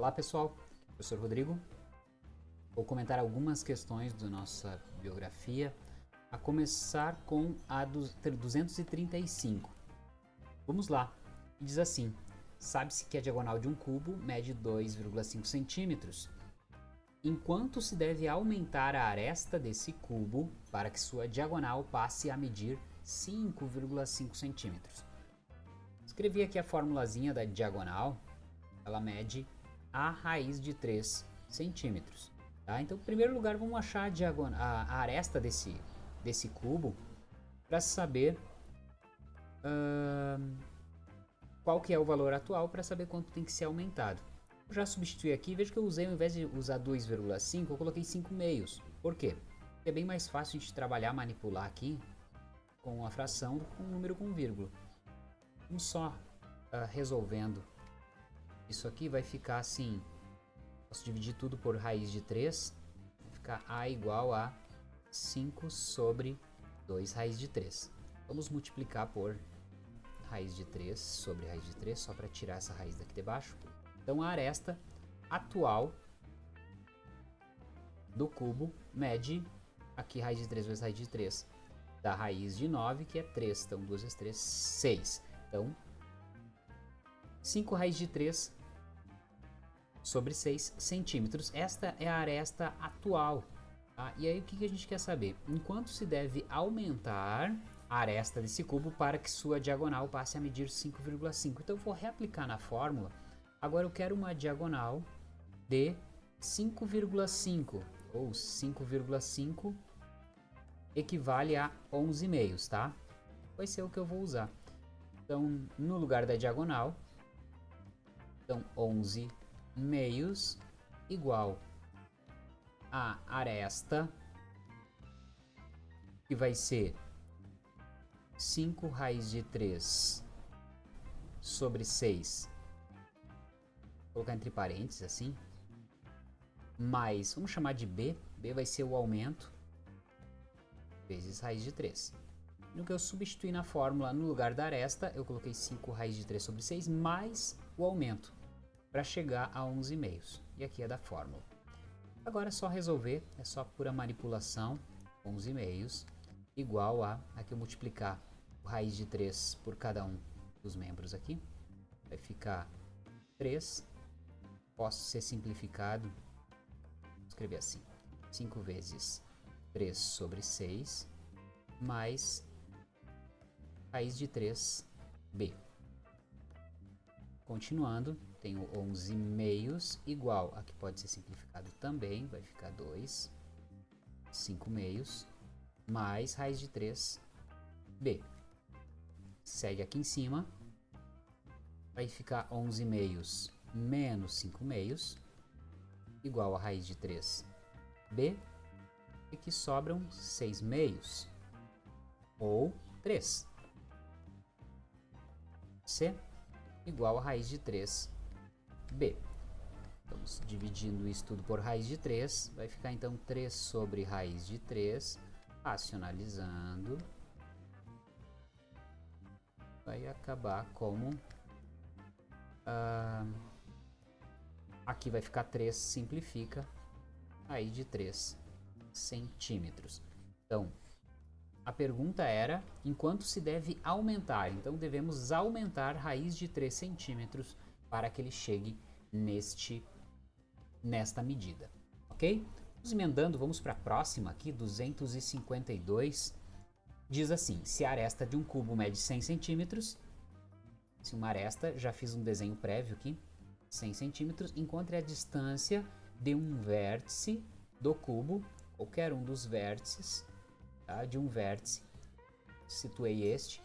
Olá pessoal, professor Rodrigo. Vou comentar algumas questões da nossa biografia, a começar com a 235. Vamos lá. Diz assim: Sabe-se que a diagonal de um cubo mede 2,5 centímetros. Enquanto se deve aumentar a aresta desse cubo para que sua diagonal passe a medir 5,5 centímetros. Escrevi aqui a formulazinha da diagonal, ela mede a raiz de 3 centímetros. Tá? Então, em primeiro lugar, vamos achar a, diagonal, a, a aresta desse, desse cubo para saber uh, qual que é o valor atual para saber quanto tem que ser aumentado. Eu já substituí aqui, veja que eu usei, ao invés de usar 2,5, eu coloquei 5 meios. Por quê? É bem mais fácil a gente trabalhar, manipular aqui com a fração do com um número com vírgula. Vamos só uh, resolvendo isso aqui, vai ficar assim, posso dividir tudo por raiz de 3, vai ficar a igual a 5 sobre 2 raiz de 3. Vamos multiplicar por raiz de 3 sobre raiz de 3, só para tirar essa raiz daqui de baixo. Então a aresta atual do cubo mede aqui raiz de 3 vezes raiz de 3 da raiz de 9, que é 3. Então 2 vezes 3, 6. Então 5 raiz de 3 sobre 6 centímetros. Esta é a aresta atual. Tá? E aí o que, a gente quer saber? Enquanto se deve aumentar a aresta desse cubo para que sua diagonal passe a medir 5,5. Então eu vou reaplicar na fórmula. Agora eu quero uma diagonal de 5,5 ou 5,5 equivale a 11 meios, tá? Vai ser o que eu vou usar. Então, no lugar da diagonal, então 11 meios igual a aresta, que vai ser 5 raiz de 3 sobre 6, vou colocar entre parênteses assim, mais, vamos chamar de B, B vai ser o aumento, vezes raiz de 3. No que eu substituí na fórmula, no lugar da aresta, eu coloquei 5 raiz de 3 sobre 6 mais o aumento, para chegar a 11 meios. E aqui é da fórmula. Agora é só resolver, é só pura manipulação, 11 meios, igual a, aqui eu multiplicar raiz de 3 por cada um dos membros aqui. Vai ficar 3. Posso ser simplificado. Vou escrever assim. 5 vezes 3 sobre 6. Mais raiz de 3b. Continuando, tenho 11 meios igual, aqui pode ser simplificado também, vai ficar 2. 5 meios mais raiz de 3b segue aqui em cima, vai ficar 11 meios menos 5 meios, igual a raiz de 3b, e que sobram 6 meios, ou 3. c igual a raiz de 3b. Vamos dividindo isso tudo por raiz de 3, vai ficar então 3 sobre raiz de 3, racionalizando, vai acabar como... Uh, aqui vai ficar 3, simplifica, aí de 3 centímetros. Então, a pergunta era, enquanto se deve aumentar? Então, devemos aumentar raiz de 3 centímetros para que ele chegue neste, nesta medida, ok? Vamos emendando, vamos para a próxima aqui, 252 diz assim, se a aresta de um cubo mede 100 centímetros, se uma aresta, já fiz um desenho prévio aqui, 100 centímetros, encontre a distância de um vértice do cubo, qualquer um dos vértices, tá? de um vértice, situei este,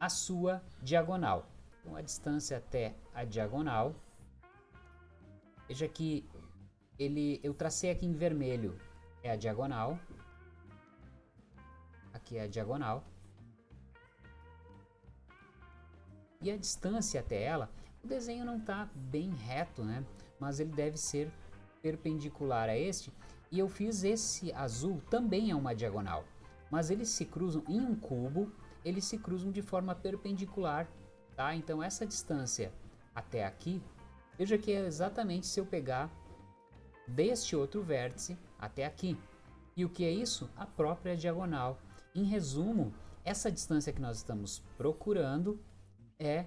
a sua diagonal. Então a distância até a diagonal, veja que ele, eu tracei aqui em vermelho, é a diagonal, aqui é a diagonal. E a distância até ela, o desenho não está bem reto, né? Mas ele deve ser perpendicular a este. E eu fiz esse azul, também é uma diagonal. Mas eles se cruzam em um cubo, eles se cruzam de forma perpendicular, tá? Então essa distância até aqui Veja que é exatamente se eu pegar deste outro vértice até aqui. E o que é isso? A própria diagonal. Em resumo, essa distância que nós estamos procurando é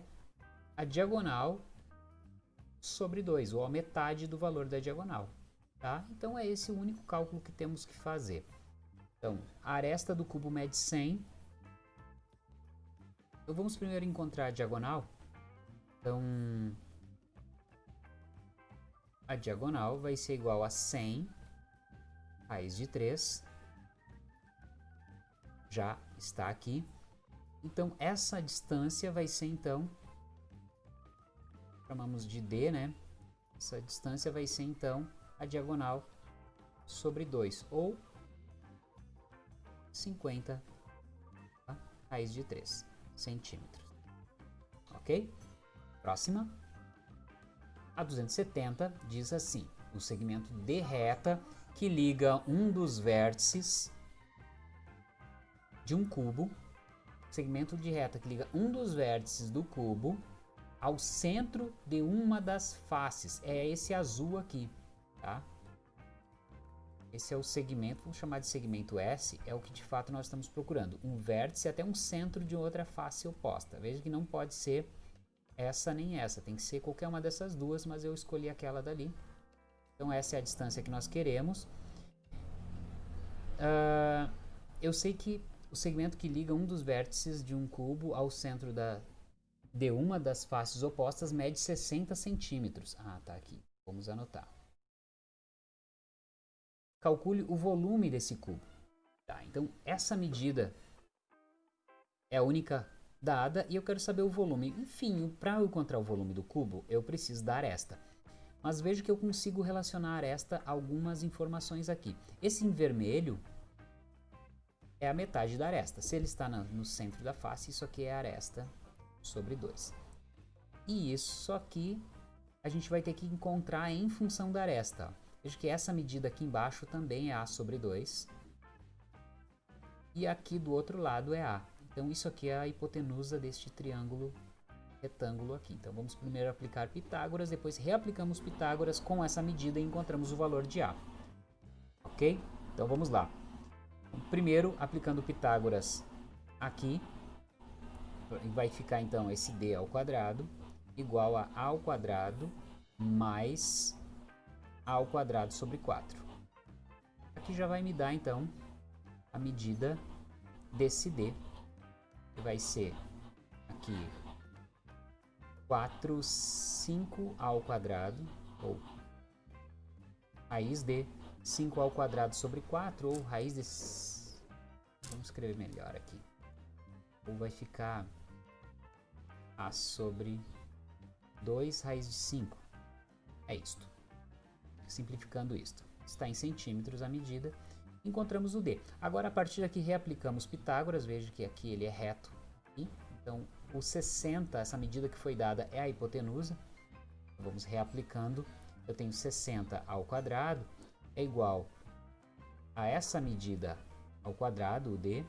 a diagonal sobre 2, ou a metade do valor da diagonal. Tá? Então é esse o único cálculo que temos que fazer. Então, a aresta do cubo mede 100. Então vamos primeiro encontrar a diagonal. Então, a diagonal vai ser igual a 100 raiz de 3. Já está aqui. Então, essa distância vai ser, então, chamamos de D, né? Essa distância vai ser, então, a diagonal sobre 2, ou 50 tá? raiz de 3 centímetros. Ok? Próxima. A 270 diz assim, o segmento de reta que liga um dos vértices de um cubo, segmento de reta que liga um dos vértices do cubo ao centro de uma das faces. É esse azul aqui, tá? Esse é o segmento, vamos chamar de segmento S, é o que de fato nós estamos procurando. Um vértice até um centro de outra face oposta. Veja que não pode ser essa nem essa, tem que ser qualquer uma dessas duas, mas eu escolhi aquela dali. Então essa é a distância que nós queremos. Uh, eu sei que o segmento que liga um dos vértices de um cubo ao centro da, de uma das faces opostas mede 60 centímetros. Ah, tá aqui. Vamos anotar. Calcule o volume desse cubo. Tá, então essa medida é a única dada e eu quero saber o volume. Enfim, para eu encontrar o volume do cubo, eu preciso da aresta. Mas veja que eu consigo relacionar esta a algumas informações aqui. Esse em vermelho é a metade da aresta. Se ele está no centro da face, isso aqui é a aresta sobre 2. E isso aqui a gente vai ter que encontrar em função da aresta. Veja que essa medida aqui embaixo também é A sobre 2. E aqui do outro lado é A. Então isso aqui é a hipotenusa deste triângulo retângulo aqui. Então vamos primeiro aplicar Pitágoras, depois reaplicamos Pitágoras com essa medida e encontramos o valor de A. Ok? Então vamos lá. Primeiro, aplicando Pitágoras aqui, vai ficar então esse D ao quadrado igual a A ao quadrado mais ao quadrado sobre 4. Aqui já vai me dar então a medida desse D que vai ser aqui 4, 5 ao quadrado, ou raiz de 5 ao quadrado sobre 4, ou raiz de... Vamos escrever melhor aqui. Ou vai ficar A sobre 2 raiz de 5. É isto. Simplificando isto. Está em centímetros a medida encontramos o D. Agora, a partir daqui, reaplicamos Pitágoras, veja que aqui ele é reto. Então, o 60, essa medida que foi dada, é a hipotenusa. Vamos reaplicando. Eu tenho 60 ao quadrado é igual a essa medida ao quadrado, o D,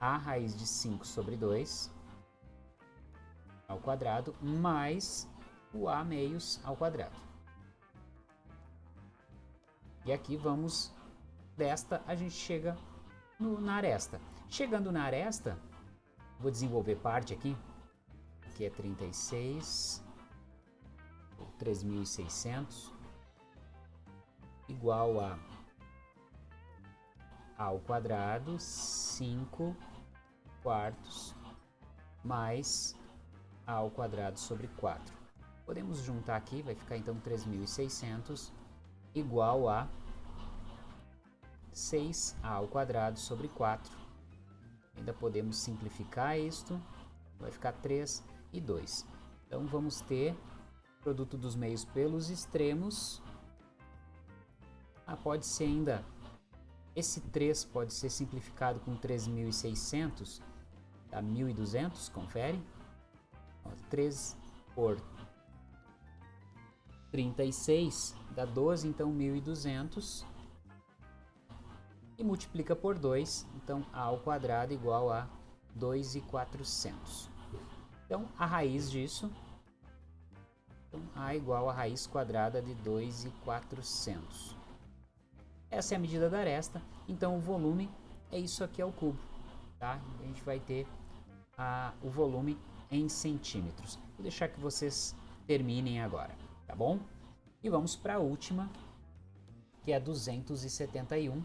a raiz de 5 sobre 2 ao quadrado, mais o A meios ao quadrado. E aqui vamos desta a gente chega no, na aresta. Chegando na aresta, vou desenvolver parte aqui. Aqui é 36, 3.600, igual a ao quadrado 5 quartos mais a ao quadrado sobre 4. Podemos juntar aqui, vai ficar então 3.600 igual a 6a ao quadrado sobre 4. Ainda podemos simplificar isto, vai ficar 3 e 2. Então vamos ter produto dos meios pelos extremos. Ah, pode ser ainda, esse 3 pode ser simplificado com 3.600, dá 1.200, confere. 3 por 36 dá 12, então 1.200 e multiplica por 2, então a ao quadrado igual a 2,400. Então, a raiz disso, então, A igual a raiz quadrada de 2,400. Essa é a medida da aresta, então o volume é isso aqui ao cubo. Tá? A gente vai ter a, o volume em centímetros. Vou deixar que vocês terminem agora, tá bom? E vamos para a última, que é 271.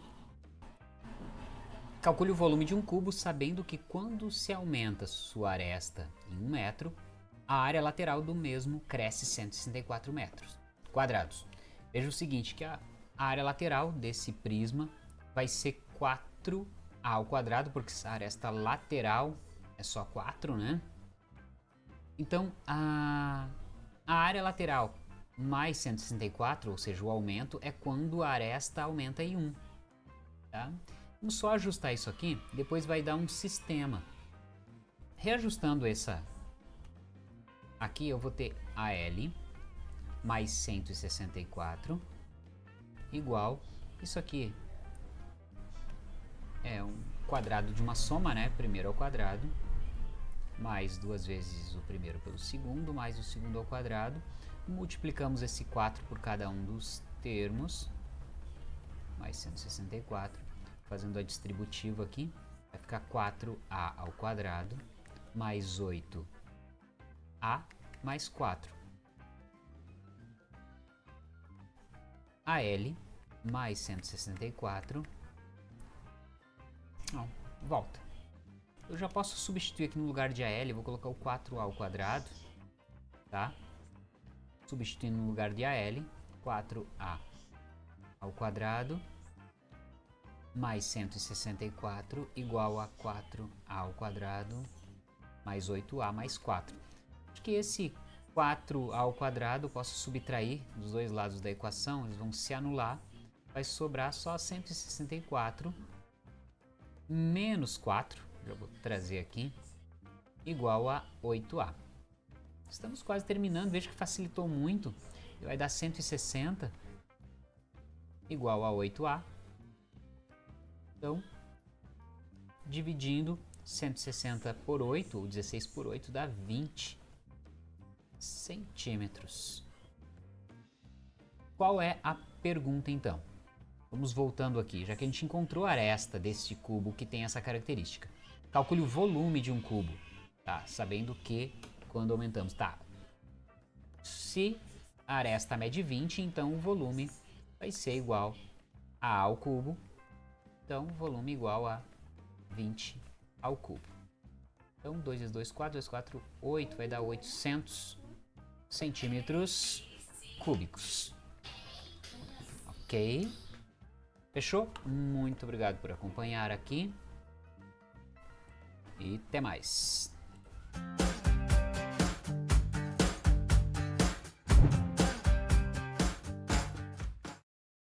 Calcule o volume de um cubo sabendo que quando se aumenta sua aresta em um metro, a área lateral do mesmo cresce 164 metros quadrados. Veja o seguinte, que a área lateral desse prisma vai ser 4a ao quadrado, porque a aresta lateral é só 4, né? Então, a, a área lateral mais 164, ou seja, o aumento, é quando a aresta aumenta em 1. Tá? Vamos só ajustar isso aqui, depois vai dar um sistema. Reajustando essa aqui, eu vou ter AL mais 164 igual, isso aqui é um quadrado de uma soma, né? Primeiro ao quadrado, mais duas vezes o primeiro pelo segundo, mais o segundo ao quadrado. Multiplicamos esse 4 por cada um dos termos, mais 164. Fazendo a distributiva aqui, vai ficar 4a ao quadrado, mais 8a mais 4. AL mais 164. Não, volta. Eu já posso substituir aqui no lugar de AL, vou colocar o 4A ao quadrado, tá? Substituindo no lugar de AL, 4A ao quadrado mais 164 igual a 4A ao quadrado mais 8A mais 4. Acho que esse 4 ao quadrado posso subtrair dos dois lados da equação, eles vão se anular. Vai sobrar só 164 menos 4 já vou trazer aqui, igual a 8A. Estamos quase terminando, veja que facilitou muito. Vai dar 160 igual a 8A. Então, dividindo 160 por 8, ou 16 por 8, dá 20 centímetros. Qual é a pergunta então? Vamos voltando aqui, já que a gente encontrou a aresta deste cubo que tem essa característica. Calcule o volume de um cubo, tá? Sabendo que quando aumentamos, tá? Se a aresta mede 20, então o volume vai ser igual a A ao cubo. Então, volume igual a 20 ao cubo. Então, 2 vezes 2, 4, 2, 4, 8, vai dar 800 centímetros cúbicos. Ok? Fechou? Muito obrigado por acompanhar aqui e até mais.